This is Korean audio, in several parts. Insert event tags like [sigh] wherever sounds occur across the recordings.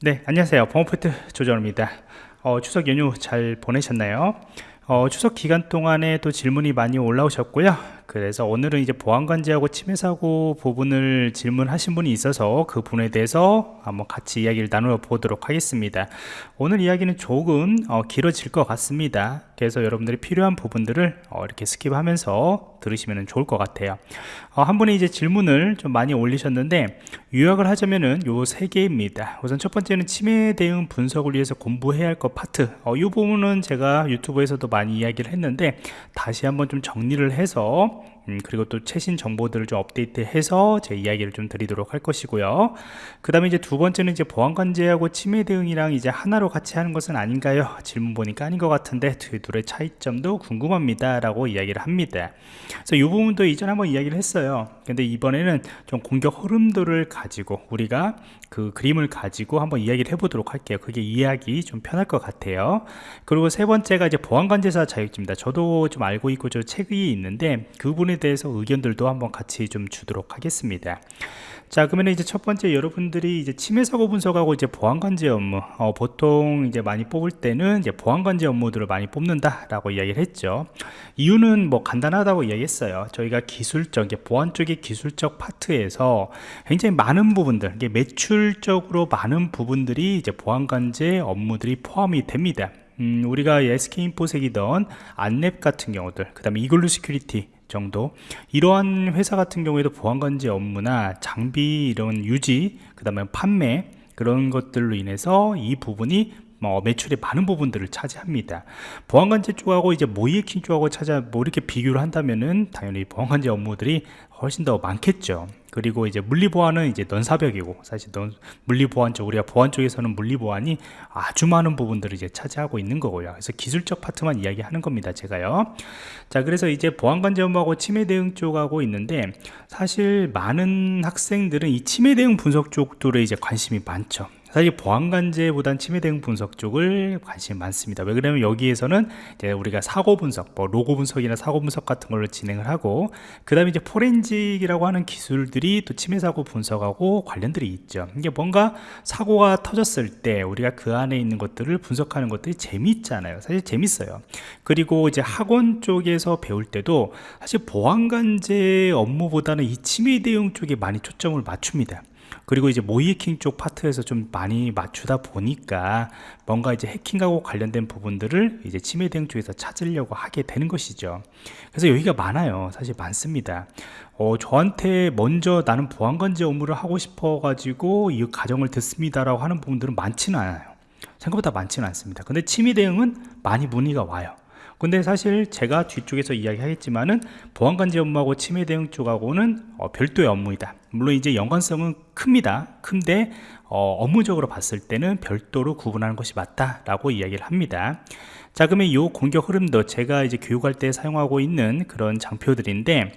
네, 안녕하세요. 보안프로젝트 조정원입니다. 어, 추석 연휴 잘 보내셨나요? 어, 추석 기간 동안에 또 질문이 많이 올라오셨고요. 그래서 오늘은 이제 보안관제하고 침해사고 부분을 질문하신 분이 있어서 그 부분에 대해서 한번 같이 이야기를 나누어 보도록 하겠습니다. 오늘 이야기는 조금 어, 길어질 것 같습니다. 그래서 여러분들이 필요한 부분들을 어, 이렇게 skip하면서 들으시면 좋을 것 같아요. 어, 한 분이 이제 질문을 좀 많이 올리셨는데 요약을 하자면은 요 세 개입니다. 우선 첫 번째는 침해 대응 분석을 위해서 공부해야 할 것 파트. 어, 이 부분은 제가 유튜브에서도 많이 이야기를 했는데 다시 한번 좀 정리를 해서 음, 그리고 또 최신 정보들을 좀 업데이트해서 제 이야기를 좀 드리도록 할 것이고요. 그 다음에 이제 두 번째는 이제 보안 관제하고 침해 대응이랑 이제 하나로 같이 하는 것은 아닌가요? 질문 보니까 아닌 것 같은데 두 둘의 차이점도 궁금합니다. 라고 이야기를 합니다. 그래서 이 부분도 이전에 한번 이야기를 했어요. 근데 이번에는 좀 공격 흐름도를 가지고 우리가 그 그림을 가지고 한번 이야기를 해보도록 할게요. 그게 이해하기 좀 편할 것 같아요. 그리고 세 번째가 이제 보안 관제사 자격증입니다. 저도 좀 알고 있고 저 책이 있는데 그 부분에 대해서 의견들도 한번 같이 좀 주도록 하겠습니다. 자 그러면 이제 첫 번째 여러분들이 이제 침해 사고 분석하고 이제 보안 관제 업무 어, 보통 이제 많이 뽑을 때는 이제 보안 관제 업무들을 많이 뽑는다 라고 이야기를 했죠. 이유는 뭐 간단하다고 이야기했어요. 저희가 기술적 이제 보안 쪽의 기술적 파트에서 굉장히 많은 부분들 이게 매출적으로 많은 부분들이 이제 보안 관제 업무들이 포함이 됩니다. 음, 우리가 SK인포섹이던 안랩 같은 경우들 그 다음에 이글루 시큐리티 정도 이러한 회사 같은 경우에도 보안관제 업무나 장비 이런 유지 그 다음에 판매 그런 것들로 인해서 이 부분이 뭐 매출의 많은 부분들을 차지합니다. 보안관제 쪽하고 이제 모이에킹 쪽하고 찾아 뭐 이렇게 비교를 한다면은 당연히 보안관제 업무들이 훨씬 더 많겠죠. 그리고 이제 물리보안은 이제 넌사벽이고 사실 넌 물리보안 쪽 우리가 보안 쪽에서는 물리보안이 아주 많은 부분들을 이제 차지하고 있는 거고요. 그래서 기술적 파트만 이야기하는 겁니다 제가요. 자 그래서 이제 보안관제업하고 침해 대응 쪽하고 있는데 사실 많은 학생들은 이 침해 대응 분석 쪽들에 이제 관심이 많죠 사실 보안관제보단 침해 대응 분석 쪽을 관심이 많습니다. 왜 그러냐면 여기에서는 이제 우리가 사고 분석 뭐 로고 분석이나 사고 분석 같은 걸로 진행을 하고 그 다음에 이제 포렌직이라고 하는 기술들이 또 침해 사고 분석하고 관련들이 있죠. 이게 뭔가 사고가 터졌을 때 우리가 그 안에 있는 것들을 분석하는 것들이 재미있잖아요. 사실 재밌어요. 그리고 이제 학원 쪽에서 배울 때도 사실 보안관제 업무보다는 이 침해 대응 쪽에 많이 초점을 맞춥니다 그리고 이제 모이해킹 쪽 파트에서 좀 많이 맞추다 보니까 뭔가 이제 해킹하고 관련된 부분들을 이제 침해 대응 쪽에서 찾으려고 하게 되는 것이죠. 그래서 여기가 많아요. 사실 많습니다. 어, 저한테 먼저 나는 보안관제 업무를 하고 싶어 가지고 이 가정을 듣습니다 라고 하는 부분들은 많지는 않아요. 생각보다 많지는 않습니다. 근데 침해 대응은 많이 문의가 와요 근데 사실 제가 뒤쪽에서 이야기하겠지만은 보안관제 업무하고 침해 대응 쪽하고는 어, 별도의 업무이다. 물론 이제 연관성은 큽니다. 큰데 어, 업무적으로 봤을 때는 별도로 구분하는 것이 맞다라고 이야기를 합니다. 자 그러면 이 공격 흐름도 제가 이제 교육할 때 사용하고 있는 그런 장표들인데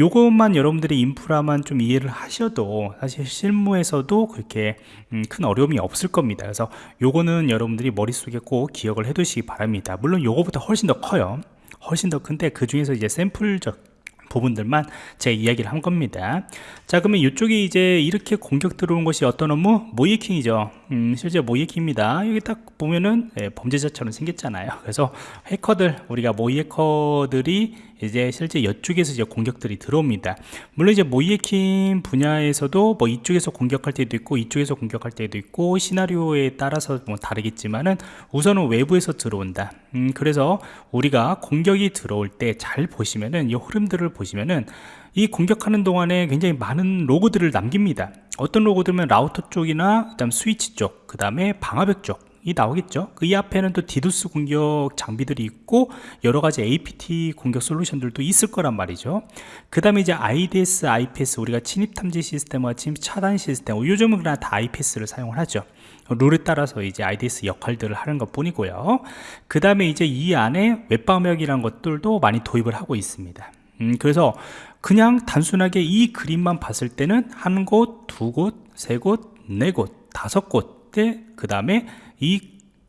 요것만 여러분들이 인프라만 좀 이해를 하셔도 사실 실무에서도 그렇게 음, 큰 어려움이 없을 겁니다. 그래서 요거는 여러분들이 머릿속에 꼭 기억을 해 두시기 바랍니다. 물론 요거보다 훨씬 더 커요. 훨씬 더 큰데 그 중에서 이제 샘플적 부분들만 제가 이야기를 한 겁니다. 자 그러면 이쪽에 이제 이렇게 공격 들어온 것이 어떤 업무? 모이킹이죠. 음, 실제 모이킹입니다. 여기 딱 보면은 예, 범죄자처럼 생겼잖아요. 그래서 해커들 우리가 모이 해커들이 이제 실제 이쪽에서 이제 공격들이 들어옵니다. 물론 이제 모이해킹 분야에서도 뭐 이쪽에서 공격할 때도 있고 이쪽에서 공격할 때도 있고 시나리오에 따라서 뭐 다르겠지만은 우선은 외부에서 들어온다. 음, 그래서 우리가 공격이 들어올 때 잘 보시면은 이 흐름들을 보시면은 이 공격하는 동안에 굉장히 많은 로그들을 남깁니다. 어떤 로그들은 라우터 쪽이나 그다음 스위치 쪽 그 다음에 방화벽 쪽 이 나오겠죠? 그 이 앞에는 또 디도스 공격 장비들이 있고 여러가지 APT 공격 솔루션들도 있을 거란 말이죠. 그 다음에 이제 IDS, IPS 우리가 침입 탐지 시스템과 침입 차단 시스템 요즘은 그냥 다 IPS를 사용을 하죠. 룰에 따라서 이제 IDS 역할들을 하는 것 뿐이고요. 그 다음에 이제 이 안에 웹방역이라는 것들도 많이 도입을 하고 있습니다. 음, 그래서 그냥 단순하게 이 그림만 봤을 때는 한 곳, 두 곳, 세 곳, 네 곳, 다섯 곳에 그 다음에 이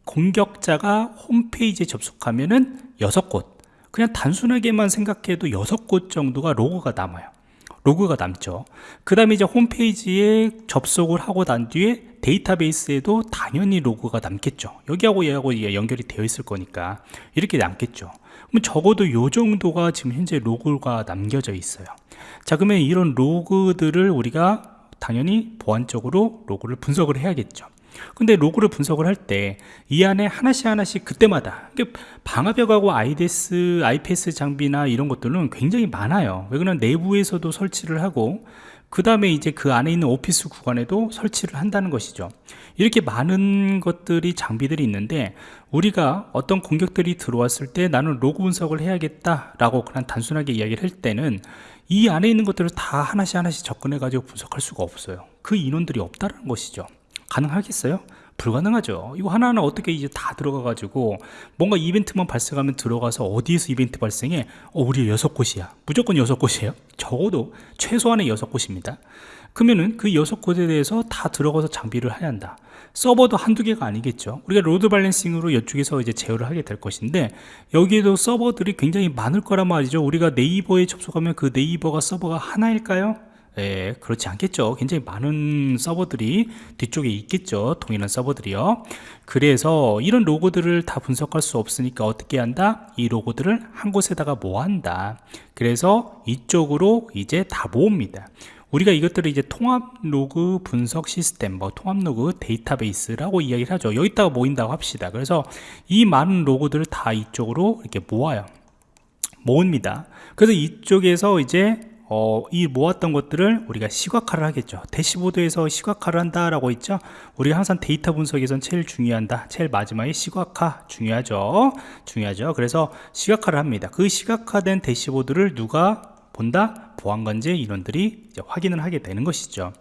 공격자가 홈페이지에 접속하면은 여섯 곳 그냥 단순하게만 생각해도 여섯 곳 정도가 로고가 남아요. 로그가 남죠. 그 다음에 이제 홈페이지에 접속을 하고 난 뒤에 데이터베이스에도 당연히 로그가 남겠죠. 여기하고 얘하고 연결이 되어 있을 거니까 이렇게 남겠죠. 그럼 적어도 요 정도가 지금 현재 로그가 남겨져 있어요. 자 그러면 이런 로그들을 우리가 당연히 보안적으로 로그를 분석을 해야겠죠 근데 로그를 분석을 할 때 이 안에 하나씩 하나씩 그때마다 방화벽하고 IDS, IPS 장비나 이런 것들은 굉장히 많아요. 왜 그러면 내부에서도 설치를 하고 그 다음에 이제 그 안에 있는 오피스 구간에도 설치를 한다는 것이죠. 이렇게 많은 것들이 장비들이 있는데 우리가 어떤 공격들이 들어왔을 때 나는 로그 분석을 해야겠다 라고 그냥 단순하게 이야기를 할 때는 이 안에 있는 것들을 다 하나씩 하나씩 접근해 가지고 분석할 수가 없어요. 그 인원들이 없다는 것이죠 가능하겠어요? 불가능하죠. 이거 하나하나 어떻게 이제 다 들어가 가지고 뭔가 이벤트만 발생하면 들어가서 어디에서 이벤트 발생해? 어, 우리 여섯 곳이야. 무조건 여섯 곳이에요. 적어도 최소한의 여섯 곳입니다. 그러면은 그 여섯 곳에 대해서 다 들어가서 장비를 해야 한다. 서버도 한두 개가 아니겠죠. 우리가 load balancing으로 이쪽에서 이제 제어를 하게 될 것인데 여기에도 서버들이 굉장히 많을 거란 말이죠. 우리가 네이버에 접속하면 그 네이버가 서버가 하나일까요? 예, 그렇지 않겠죠 굉장히 많은 서버들이 뒤쪽에 있겠죠 동일한 서버들이요 그래서 이런 로그들을 다 분석할 수 없으니까 어떻게 한다 이 로그들을 한 곳에다가 모은다 그래서 이쪽으로 이제 다 모읍니다 우리가 이것들을 이제 통합 로그 분석 시스템, 뭐 통합 로그 데이터베이스라고 이야기를 하죠. 여기다가 모인다고 합시다. 그래서 이 많은 로그들을 다 이쪽으로 이렇게 모아요. 모읍니다. 그래서 이쪽에서 이제 어, 이 모았던 것들을 우리가 시각화를 하겠죠. 대시보드에서 시각화를 한다라고 했죠? 우리가 항상 데이터 분석에선 제일 중요한다. 제일 마지막에 시각화 중요하죠. 중요하죠. 그래서 시각화를 합니다. 그 시각화된 대시보드를 누가 본다? 보안관제 인원들이 확인을 하게 되는 것이죠.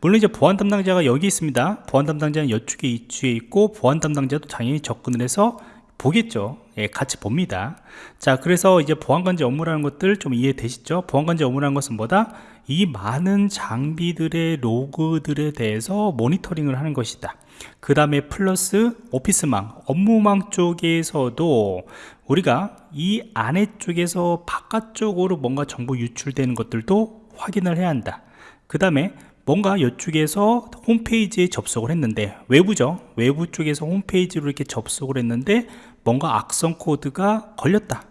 물론 이제 보안 담당자가 여기 있습니다. 보안 담당자는 이쪽에 이쪽에 있고 보안 담당자도 당연히 접근을 해서 보겠죠 예, 같이 봅니다. 자 그래서 이제 보안관제 업무라는 것들 좀 이해되시죠? 보안관제 업무라는 것은 뭐다? 이 많은 장비들의 로그들에 대해서 모니터링을 하는 것이다. 그 다음에 플러스 오피스망 업무망 쪽에서도 우리가 이 안에 쪽에서 바깥쪽으로 뭔가 정보 유출되는 것들도 확인을 해야 한다. 그 다음에 뭔가 이쪽에서 홈페이지에 접속을 했는데 외부죠? 외부 쪽에서 홈페이지로 이렇게 접속을 했는데 뭔가 악성 코드가 걸렸다.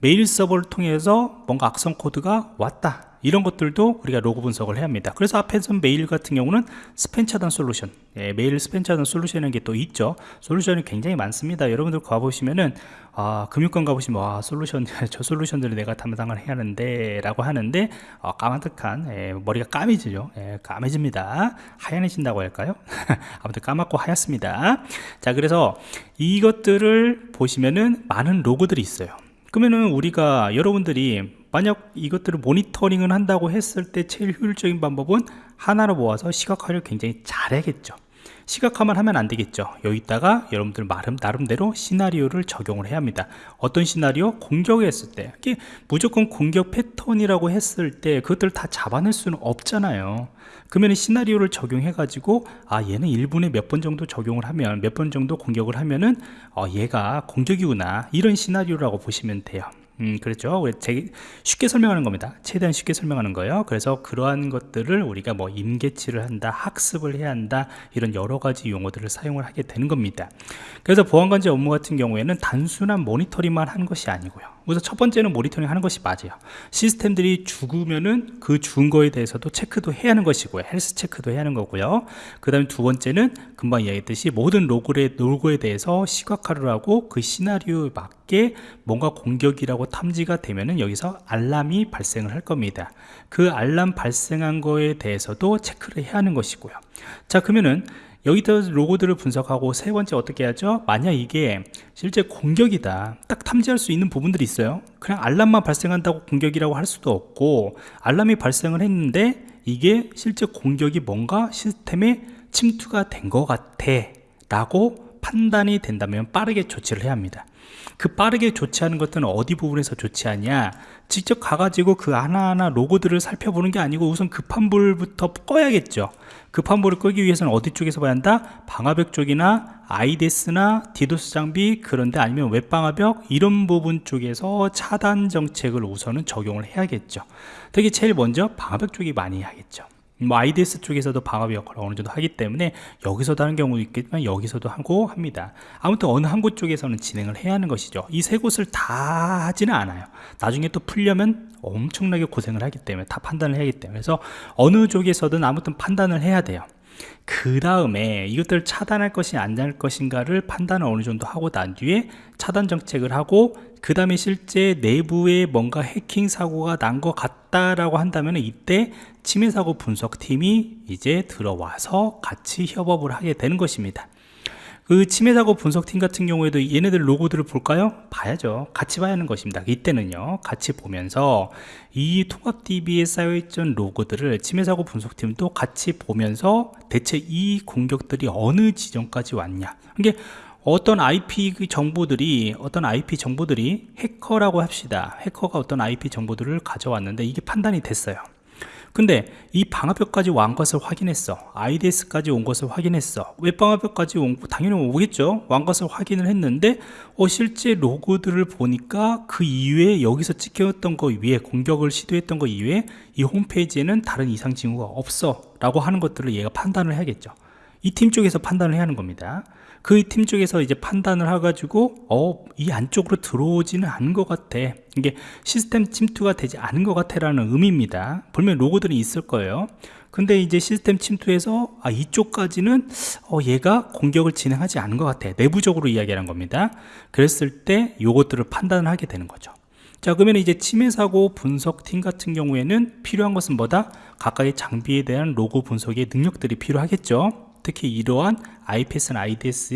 메일 서버를 통해서 뭔가 악성 코드가 왔다 이런 것들도 우리가 로그 분석을 해야 합니다. 그래서 앞에서 메일 같은 경우는 스팸 차단 솔루션 예, 메일 스팸 차단 솔루션이라는 게 또 있죠. 솔루션이 굉장히 많습니다. 여러분들 가보시면은 아, 금융권 가보시면 와 솔루션 [laughs] 저 솔루션들을 내가 담당을 해야 하는데 라고 하는데 어, 까마득한 예, 머리가 까매지죠. 예, 까매집니다. 하얀해진다고 할까요? [laughs] 아무튼 까맣고 하얗습니다. 자 그래서 이것들을 보시면은 많은 로고들이 있어요. 그러면은 우리가 여러분들이 만약 이것들을 모니터링을 한다고 했을 때 제일 효율적인 방법은 하나로 모아서 시각화를 굉장히 잘해야겠죠. 시각화만 하면 안 되겠죠. 여기다가 여러분들 나름, 나름대로 시나리오를 적용을 해야 합니다. 어떤 시나리오? 공격을 했을 때. 무조건 공격 패턴이라고 했을 때 그것들을 다 잡아낼 수는 없잖아요. 그러면 시나리오를 적용해 가지고 아 얘는 1분에 몇 번 정도 적용을 하면 몇 번 정도 공격을 하면은 어, 얘가 공격이구나. 이런 시나리오라고 보시면 돼요 음, 그렇죠. 쉽게 설명하는 겁니다. 최대한 쉽게 설명하는 거예요. 그래서 그러한 것들을 우리가 뭐 임계치를 한다, 학습을 해야 한다, 이런 여러 가지 용어들을 사용을 하게 되는 겁니다. 그래서 보안관제 업무 같은 경우에는 단순한 모니터링만 하는 것이 아니고요. 우선 첫 번째는 모니터링 하는 것이 맞아요. 시스템들이 죽으면은 그 죽은 거에 대해서도 체크도 해야 하는 것이고요. 헬스 체크도 해야 하는 거고요. 그 다음에 두 번째는 금방 이야기했듯이 모든 로그의, 로고에 대해서 시각화를 하고 그 시나리오에 맞게 뭔가 공격이라고 탐지가 되면은 여기서 알람이 발생을 할 겁니다. 그 알람 발생한 거에 대해서도 체크를 해야 하는 것이고요. 자, 그러면은 여기다 로고들을 분석하고 세 번째 어떻게 하죠? 만약 이게 실제 공격이다 딱 탐지할 수 있는 부분들이 있어요 그냥 알람만 발생한다고 공격이라고 할 수도 없고 알람이 발생을 했는데 이게 실제 공격이 뭔가 시스템에 침투가 된 것 같아 라고 판단이 된다면 빠르게 조치를 해야 합니다. 그 빠르게 조치하는 것들은 어디 부분에서 조치하냐? 직접 가가지고 그 하나하나 로고들을 살펴보는 게 아니고 우선 급한 불부터 꺼야겠죠. 급한 불을 끄기 위해서는 어디 쪽에서 봐야 한다? 방화벽 쪽이나 아이데스나 디도스 장비 그런데 아니면 웹방화벽 이런 부분 쪽에서 차단 정책을 우선은 적용을 해야겠죠. 특히 제일 먼저 방화벽 쪽이 많이 하겠죠 뭐 IDS 쪽에서도 방화벽 역할을 어느 정도 하기 때문에 여기서도 하는 경우도 있겠지만 여기서도 하고 합니다. 아무튼 어느 한 곳 쪽에서는 진행을 해야 하는 것이죠. 이 세 곳을 다 하지는 않아요. 나중에 또 풀려면 엄청나게 고생을 하기 때문에 다 판단을 해야 하기 때문에. 그래서 어느 쪽에서든 아무튼 판단을 해야 돼요 그 다음에 이것들을 차단할 것이 아니할 것인가를 판단을 어느 정도 하고 난 뒤에 차단 정책을 하고 그 다음에 실제 내부에 뭔가 해킹 사고가 난 것 같다라고 한다면 이때 침해 사고 분석팀이 이제 들어와서 같이 협업을 하게 되는 것입니다 그 침해 사고 분석팀 같은 경우에도 얘네들 로고들을 볼까요? 봐야죠. 같이 봐야 하는 것입니다. 이때는요. 같이 보면서 이 통합DB에 쌓여있던 로고들을 침해 사고 분석팀도 같이 보면서 대체 이 공격들이 어느 지점까지 왔냐. 이게 어떤 IP 그 정보들이 어떤 IP 정보들이 해커라고 합시다. 해커가 어떤 IP 정보들을 가져왔는데 이게 판단이 됐어요 근데 이 방화벽까지 온 것을 확인했어. IDS까지 온 것을 확인했어. 웹방화벽까지 온 당연히 오겠죠. 완 것을 확인을 했는데 어, 실제 로고들을 보니까 그 이후에 여기서 찍혔던 거 위에 공격을 시도했던 거 이후에 이 홈페이지에는 다른 이상 징후가 없어 라고 하는 것들을 얘가 판단을 해야겠죠. 이 팀 쪽에서 판단을 해야 하는 겁니다 그 팀 쪽에서 이제 판단을 해가지고 어, 이 안쪽으로 들어오지는 않은 것 같아. 이게 시스템 침투가 되지 않은 것 같아 라는 의미입니다. 분명 로고들이 있을 거예요. 근데 이제 시스템 침투에서 아 이쪽까지는 어, 얘가 공격을 진행하지 않은 것 같아. 내부적으로 이야기하는 겁니다. 그랬을 때 요것들을 판단을 하게 되는 거죠. 자 그러면 이제 침해 사고 분석팀 같은 경우에는 필요한 것은 뭐다? 각각의 장비에 대한 로고 분석의 능력들이 필요하겠죠. 특히 이러한 IPS나 IDS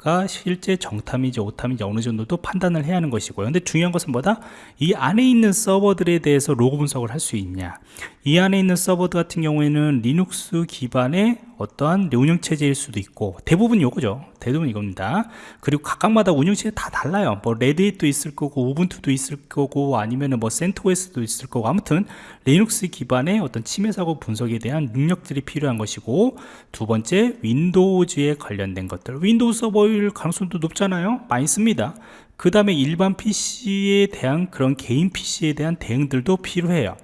가 실제 정탐인지 오탐인지 어느 정도도 판단을 해야 하는 것이고요. 근데 중요한 것은 뭐다? 이 안에 있는 서버들에 대해서 로그 분석을 할 수 있냐. 이 안에 있는 서버들 같은 경우에는 리눅스 기반의 어떠한 운영체제일 수도 있고 대부분 이거죠. 대부분 이겁니다. 그리고 각각마다 운영체제 다 달라요. 뭐 레드햇도 있을 거고 우분투도 있을 거고 아니면은 뭐 센토스도 있을 거고. 아무튼 리눅스 기반의 어떤 침해 사고 분석에 대한 능력들이 필요한 것이고 두 번째 윈도우즈에 관련된 것들. 윈도우 서버일 가능성도 높잖아요. 많이 씁니다. 그 다음에 일반 PC에 대한 그런 개인 PC에 대한 대응들도 필요해요.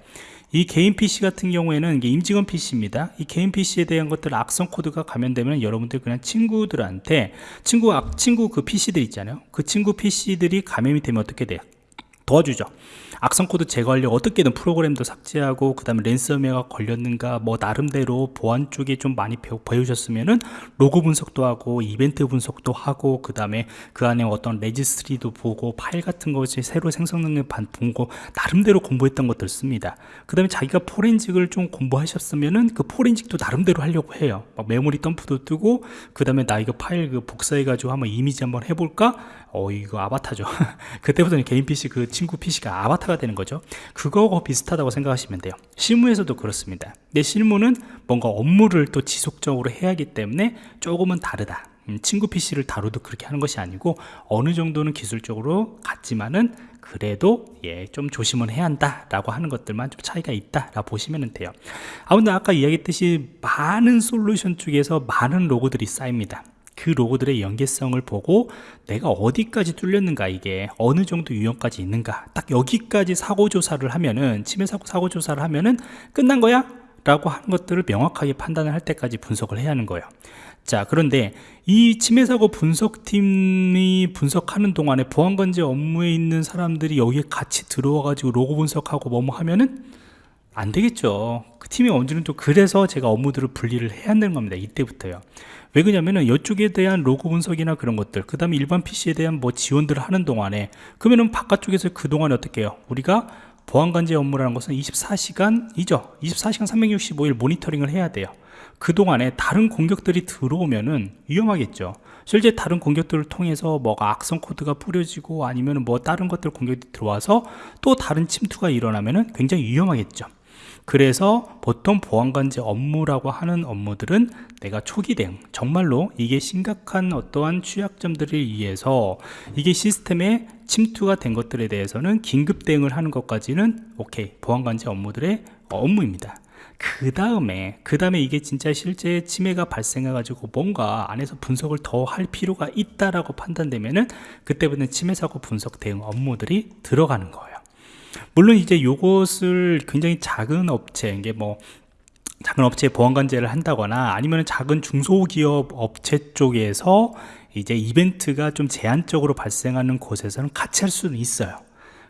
이 개인 PC 같은 경우에는 임직원 PC입니다. 이 개인 PC에 대한 것들 악성 코드가 감염되면 여러분들 그냥 친구들한테 친구 친구 그 PC들 있잖아요. 그 친구 PC들이 감염이 되면 어떻게 돼요? 도와주죠 악성 코드 제거하려고 어떻게든 프로그램도 삭제하고 그 다음에 랜섬웨어가 걸렸는가 뭐 나름대로 보안 쪽에 좀 많이 배우셨으면은 로그 분석도 하고 이벤트 분석도 하고 그 다음에 그 안에 어떤 registry도 보고 파일 같은 것이 새로 생성 능력 보고 나름대로 공부했던 것들 씁니다. 그 다음에 자기가 forensic을 좀 공부하셨으면은 그 forensic도 나름대로 하려고 해요. 막 메모리 덤프도 뜨고 그 다음에 나 이거 파일 그 복사해 가지고 한번 이미지 한번 해볼까? 어 이거 아바타죠. [laughs] 그때부터는 개인 PC 그 친구 PC가 아바타 가 되는 거죠. 그거하고 비슷하다고 생각하시면 돼요. 실무에서도 그렇습니다. 내 실무는 뭔가 업무를 또 지속적으로 해야 하기 때문에 조금은 다르다. 음, 친구 PC를 다루도 그렇게 하는 것이 아니고 어느 정도는 기술적으로 같지만은 그래도 예 좀 조심을 해야 한다 라고 하는 것들만 좀 차이가 있다 라 보시면 돼요. 아무튼 아까 이야기했듯이 많은 솔루션 쪽에서 많은 로고들이 쌓입니다 그 로고들의 연계성을 보고 내가 어디까지 뚫렸는가 이게 어느 정도 유형까지 있는가 딱 여기까지 사고조사를 하면은 침해 사고 사고조사를 하면은 끝난 거야? 라고 하는 것들을 명확하게 판단을 할 때까지 분석을 해야 하는 거예요. 자 그런데 이 침해사고 분석팀이 분석하는 동안에 보안관제 업무에 있는 사람들이 여기에 같이 들어와 가지고 로고 분석하고 뭐뭐 하면은 안 되겠죠. 그 팀이 언제는 또 그래서 제가 업무들을 분리를 해야 한다는 겁니다 이때부터요 왜 그러냐면은 이쪽에 대한 로고 분석이나 그런 것들 그 다음에 일반 PC에 대한 뭐 지원들을 하는 동안에 그러면은 바깥쪽에서 그동안에 어떻게 해요? 우리가 보안관제 업무라는 것은 24시간이죠. 24시간 365일 모니터링을 해야 돼요. 그동안에 다른 공격들이 들어오면은 위험하겠죠. 실제 다른 공격들을 통해서 뭐가 악성 코드가 뿌려지고 아니면 뭐 다른 것들 공격이 들어와서 또 다른 침투가 일어나면은 굉장히 위험하겠죠 그래서 보통 보안관제 업무라고 하는 업무들은 내가 초기 대응 정말로 이게 심각한 어떠한 취약점들을 위해서 이게 시스템에 침투가 된 것들에 대해서는 긴급 대응을 하는 것까지는 오케이 보안관제 업무들의 업무입니다. 그 다음에 그 다음에 이게 진짜 실제 침해가 발생해 가지고 뭔가 안에서 분석을 더 할 필요가 있다라고 판단되면은 그때부터 침해 사고 분석 대응 업무들이 들어가는 거예요 물론 이제 요것을 굉장히 작은 업체 이게 뭐 작은 업체에 보안관제를 한다거나 아니면 작은 중소기업 업체 쪽에서 이제 이벤트가 좀 제한적으로 발생하는 곳에서는 같이 할 수는 있어요.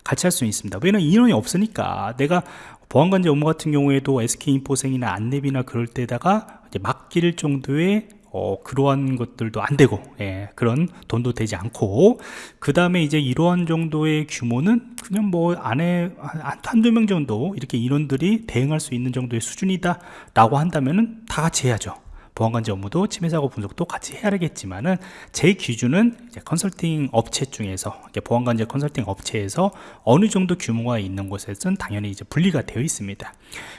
같이 할 수는 있습니다. 왜냐면 인원이 없으니까. 내가 보안관제 업무 같은 경우에도 SK인포생이나 안랩이나 그럴 때다가 이제 맡길 정도의 어, 그러한 것들도 안 되고 예, 그런 돈도 되지 않고 그 다음에 이제 이러한 정도의 규모는 그냥 뭐 안에 한, 한두 명 정도 이렇게 인원들이 대응할 수 있는 정도의 수준이다 라고 한다면은 다 같이 해야죠. 보안관제 업무도 침해사고 분석도 같이 해야 되겠지만은 제 기준은 컨설팅 업체 중에서 보안관제 컨설팅 업체에서 어느 정도 규모가 있는 곳에서는 당연히 이제 분리가 되어 있습니다.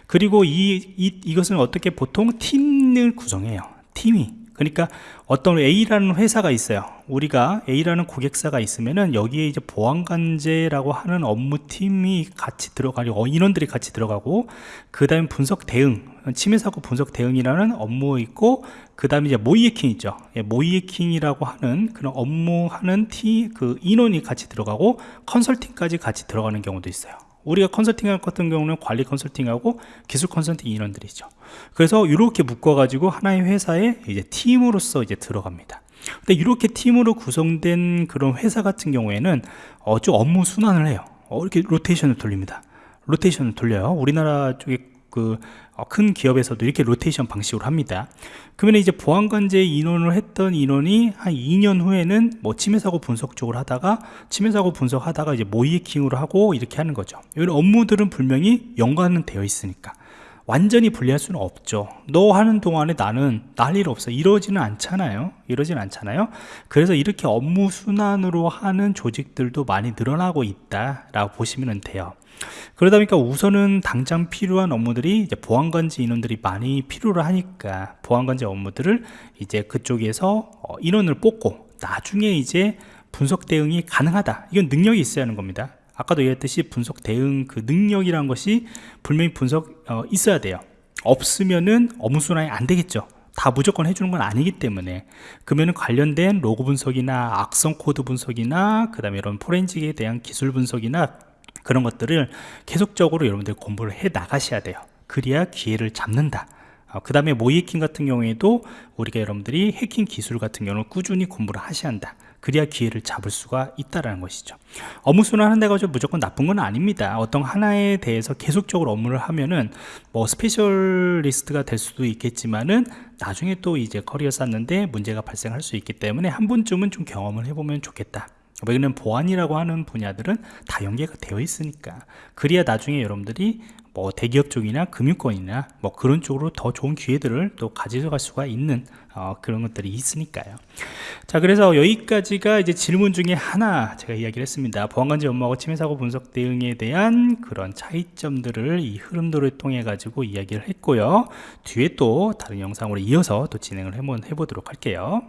그리고 이, 이 이것은 어떻게 보통 팀을 구성해요? 팀이 그러니까 어떤 A라는 회사가 있어요. 우리가 A라는 고객사가 있으면은 여기에 이제 보안관제라고 하는 업무팀이 같이 들어가고 어, 인원들이 같이 들어가고 그 다음에 분석 대응 침해사고 분석 대응이라는 업무 있고 그 다음에 이제 모이에킹 있죠. 예, 모이에킹이라고 하는 그런 업무하는 팀 그 인원이 같이 들어가고 컨설팅까지 같이 들어가는 경우도 있어요 우리가 컨설팅 할 같은 경우는 관리 컨설팅하고 기술 컨설팅 인원들이죠. 그래서 이렇게 묶어 가지고 하나의 회사에 이제 팀으로서 이제 들어갑니다. 근데 이렇게 팀으로 구성된 그런 회사 같은 경우에는 어, 좀 업무 순환을 해요. 어, 이렇게 로테이션을 돌립니다. 로테이션을 돌려요. 우리나라 쪽에 그 큰 기업에서도 이렇게 로테이션 방식으로 합니다. 그러면 이제 보안관제 인원을 했던 인원이 한 2년 후에는 뭐 침해사고 분석 쪽으로 하다가 침해사고 분석하다가 이제 모이킹으로 하고 이렇게 하는 거죠. 이런 업무들은 분명히 연관은 되어 있으니까. 완전히 분리할 수는 없죠. 너 하는 동안에 나는 날 일 없어. 이러지는 않잖아요. 이러지는 않잖아요. 그래서 이렇게 업무 순환으로 하는 조직들도 많이 늘어나고 있다 라고 보시면 돼요 그러다 보니까 우선은 당장 필요한 업무들이 이제 보안관제 인원들이 많이 필요로 하니까 보안관제 업무들을 이제 그쪽에서 어, 인원을 뽑고 나중에 이제 분석 대응이 가능하다. 이건 능력이 있어야 하는 겁니다. 아까도 얘기했듯이 분석 대응 그 능력이란 것이 분명히 분석 어, 있어야 돼요. 없으면은 업무 순환이 안 되겠죠. 다 무조건 해주는 건 아니기 때문에. 그러면 관련된 로그 분석이나 악성 코드 분석이나 그 다음에 이런 forensic에 대한 기술 분석이나 그런 것들을 계속적으로 여러분들 공부를 해 나가셔야 돼요. 그래야 기회를 잡는다. 어, 그 다음에 모의해킹 같은 경우에도 우리가 여러분들이 해킹 기술 같은 경우는 꾸준히 공부를 하셔야 한다. 그래야 기회를 잡을 수가 있다라는 것이죠. 업무 순환 한다고 해서 무조건 나쁜 건 아닙니다. 어떤 하나에 대해서 계속적으로 업무를 하면은 뭐 specialist가 될 수도 있겠지만은 나중에 또 이제 커리어 쌓는데 문제가 발생할 수 있기 때문에 한 번쯤은 좀 경험을 해보면 좋겠다 왜냐면 보안이라고 하는 분야들은 다 연계가 되어 있으니까. 그래야 나중에 여러분들이 뭐 대기업 쪽이나 금융권이나 뭐 그런 쪽으로 더 좋은 기회들을 또 가져갈 수가 있는 어, 그런 것들이 있으니까요. 자 그래서 여기까지가 이제 질문 중에 하나 제가 이야기를 했습니다. 보안관제 업무하고 침해사고 분석 대응에 대한 그런 차이점들을 이 흐름도를 통해 가지고 이야기를 했고요. 뒤에 또 다른 영상으로 이어서 또 진행을 해보도록 할게요